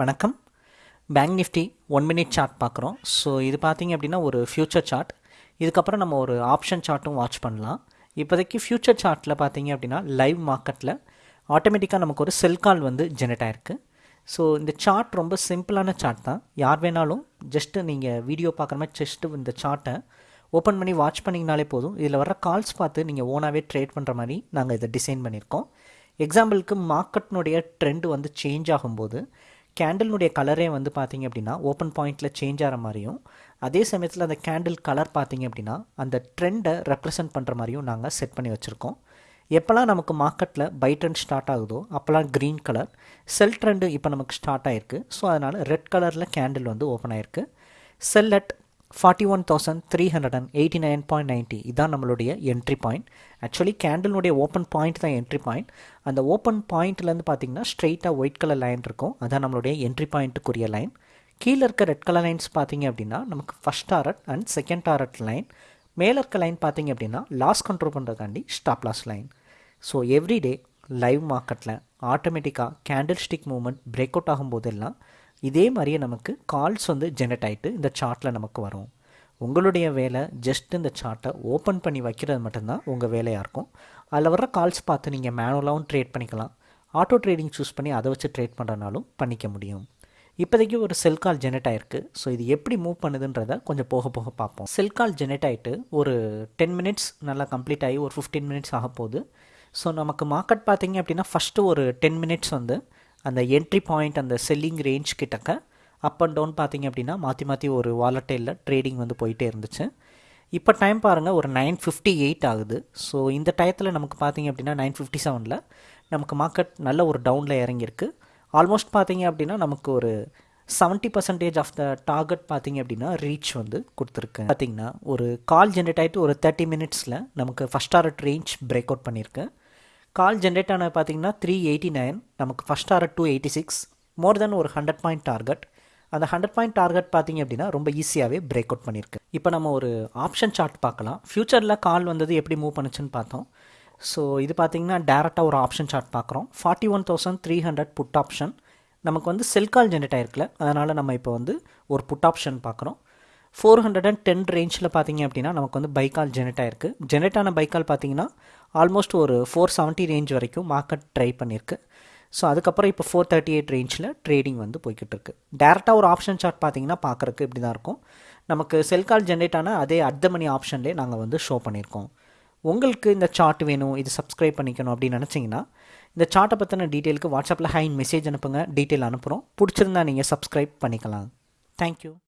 வணக்கம். Bank Nifty one minute chart பார்க்குறோம். So இது பார்த்தீங்க அப்படின்னா ஒரு ஃப்யூச்சர் சார்ட் இதுக்கப்புறம் நம்ம ஒரு ஆப்ஷன் சார்ட்டும் வாட்ச் பண்ணலாம். இப்போதைக்கு ஃப்யூச்சர் சார்ட்டில் பார்த்தீங்க அப்படின்னா லைவ் மார்க்கெட்டில் ஆட்டோமேட்டிக்காக நமக்கு ஒரு செல் கால் வந்து ஜெனரேட் ஆயிருக்கு. ஸோ இந்த சார்ட் ரொம்ப சிம்பிளான சார்ட் தான். யார் வேணாலும் ஜஸ்ட்டு நீங்கள் வீடியோ பார்க்குற மாதிரி ஜஸ்ட்டு இந்த சார்ட்டை ஓப்பன் பண்ணி வாட்ச் பண்ணிங்கனாலே போதும். இதில் வர கால்ஸ் பார்த்து நீங்கள் ஓனாகவே ட்ரேட் பண்ணுற மாதிரி நாங்கள் இதை டிசைன் பண்ணியிருக்கோம். எக்ஸாம்பிளுக்கு மார்க்கெட்னுடைய ட்ரெண்ட் வந்து சேஞ்ச் ஆகும்போது கேண்டில்னுடைய கலரே வந்து பார்த்தீங்க அப்படின்னா ஓப்பன் பாயிண்டில் சேஞ்ச் ஆகிற மாதிரியும் அதே சமயத்தில் அந்த கேண்டில் கலர் பார்த்தீங்க அப்படின்னா அந்த ட்ரெண்டை ரெப்ரசன்ட் பண்ணுற மாதிரியும் நாங்கள் செட் பண்ணி வச்சுருக்கோம். எப்போல்லாம் நமக்கு மார்க்கெட்டில் பை ட்ரெண்ட் ஸ்டார்ட் ஆகுதோ அப்போல்லாம் க்ரீன் கலர் செல் ட்ரெண்டு இப்போ நமக்கு ஸ்டார்ட் ஆகிருக்கு ஸோ அதனால் ரெட் கலரில் கேண்டில் வந்து ஓப்பன் ஆயிருக்கு. Sell at forty one thousand three hundred and eighty nine point ninety இதான் நம்மளுடைய என்ட்ரி பாயிண்ட் ஆக்சுவலி கேண்டிலுடைய ஓப்பன் பாயிண்ட் தான் என்ட்ரி பாயிண்ட் அந்த ஓப்பன் பாயிண்ட்லேருந்து பார்த்தீங்கன்னா ஸ்ட்ரெயிட்டாக ஒயிட் கலர் லைன் இருக்கும். அதான் நம்மளுடைய என்ட்ரி பாயிண்ட்டுக்குரிய லைன் கீழே இருக்க ரெட் கலர் லைன்ஸ் பார்த்தீங்க அப்படின்னா நமக்கு first target and second target line மேலே இருக்க லைன் பார்த்தீங்க அப்படின்னா loss control பண்ணுறதுக்காண்டி stop loss line so everyday live மார்க்கெட்டில் ஆட்டோமேட்டிக்காக candle stick movement break out ஆகும்போதெல்லாம் இதே மாதிரியே நமக்கு கால்ஸ் வந்து ஜெனரேட் ஆகிட்டு இந்த சார்ட்டில் நமக்கு வரும். உங்களுடைய வேலை ஜஸ்ட் இந்த சார்ட்டை ஓப்பன் பண்ணி வைக்கிறது மட்டும்தான் உங்கள் வேலையாக இருக்கும். அதில் வர்ற கால்ஸ் பார்த்து நீங்கள் மேனுவலாகவும் ட்ரேட் பண்ணிக்கலாம். ஆட்டோ ட்ரேடிங் சூஸ் பண்ணி அதை வச்சு ட்ரேட் பண்ணுறனாலும் பண்ணிக்க முடியும். இப்போதைக்கு ஒரு செல் கால் ஜெனரேட் ஆயிருக்கு. ஸோ இது எப்படி மூவ் பண்ணுதுன்றத கொஞ்சம் போக போக பார்ப்போம். செல் கால் ஜெனரேட் ஆகிட்டு ஒரு டென் மினிட்ஸ் நல்லா கம்ப்ளீட் ஆகி ஒரு ஃபிஃப்டீன் மினிட்ஸ் ஆக போகுது ஸோ நமக்கு மார்க்கெட் பார்த்தீங்க அப்படின்னா ஃபஸ்ட்டு ஒரு டென் மினிட்ஸ் வந்து அந்த என்ட்ரி பாயிண்ட் அந்த செல்லிங் ரேஞ்ச் கிட்டக்க அப் அண்ட் டவுன் பார்த்தீங்க அப்படின்னா மாற்றி மாற்றி ஒரு வாலட்டைலில் ட்ரேடிங் வந்து போயிட்டே இருந்துச்சு. இப்போ டைம் பாருங்கள் ஒரு நைன் ஃபிஃப்டி எயிட் ஆகுது. ஸோ இந்த டயத்தில் நமக்கு பார்த்தீங்க அப்படின்னா நைன் ஃபிஃப்டி செவனில் நமக்கு மார்க்கெட் நல்ல ஒரு டவுனில் இறங்கியிருக்கு. ஆல்மோஸ்ட் பார்த்தீங்க அப்படின்னா நமக்கு ஒரு seventy percentage of the target பார்த்தீங்க அப்படின்னா ரீச் வந்து கொடுத்துருக்கு. பார்த்தீங்கன்னா ஒரு கால் ஜென்ரேட் ஆகிட்டு ஒரு தேர்ட்டி மினிட்ஸில் நமக்கு first target range break out பண்ணியிருக்கு. கால் ஜென்ரேட் ஆனது பார்த்தீங்கன்னா த்ரீ எயிட்டி நைன் நமக்கு first target two eighty six more then ஒரு ஹண்ட்ரட் பாயிண்ட் டார்கெட் அந்த ஹண்ட்ரட் பாயிண்ட் டார்கெட் பார்த்திங்க அப்படின்னா ரொம்ப ஈஸியாகவே பிரேக் அவுட் பண்ணியிருக்கு. இப்போ நம்ம ஒரு ஆப்ஷன் சார்ட் பார்க்கலாம். ஃப்யூச்சரில் கால் வந்தது எப்படி மூவ் பண்ணுச்சுன்னு பார்த்தோம். ஸோ இது பார்த்தீங்கன்னா டேரெக்டாக ஒரு ஆப்ஷன் சார்ட் பார்க்குறோம். Forty one thousand three hundred put option நமக்கு வந்து செல் கால் ஜென்ரேட் ஆயிருக்குல்ல அதனால் நம்ம இப்போ வந்து ஒரு புட் ஆப்ஷன் பார்க்குறோம். ஃபோர் ஹண்ட்ரட் அண்ட் டென் ரேஞ்சில் பார்த்தீங்க அப்படின்னா நமக்கு வந்து பைக்கால் ஜெனரேட் ஆயிருக்கு ஜெனரேட் ஆன பைக்கால் பார்த்தீங்கன்னா ஆல்மோஸ்ட் ஒரு ஃபோர் செவன்ட்டி ரேஞ்ச் வரைக்கும் மார்க்கெட் ட்ரை பண்ணியிருக்கு ஸோ அதுக்கப்புறம் இப்போ ஃபோர் தேர்ட்டி எயிட் ரேஞ்சில் ட்ரேடிங் வந்து போய்கிட்டு இருக்கு டேரெக்டாக ஒரு ஆப்ஷன் சார்ட் பார்த்தீங்கன்னா பார்க்குறக்கு இப்படி தான் இருக்கும். நமக்கு செல் கால் ஜென்ரேட் ஆன அதே அர்த்த மணி ஆப்ஷன்லேயே நாங்கள் வந்து ஷோ பண்ணியிருக்கோம். உங்களுக்கு இந்த சார்ட் வேணும் இது சப்ஸ்கிரைப் பண்ணிக்கணும் அப்படின்னு நினச்சிங்கன்னா இந்த சார்ட்டை பற்றின டீட்டெயிலுக்கு வாட்ஸ்அப்பில் ஹைன் மெசேஜ் அனுப்புங்க டீட்டெயில் அனுப்புகிறோம் பிடிச்சிருந்தா நீங்கள் சப்ஸ்கிரைப் பண்ணிக்கலாம். தேங்க்யூ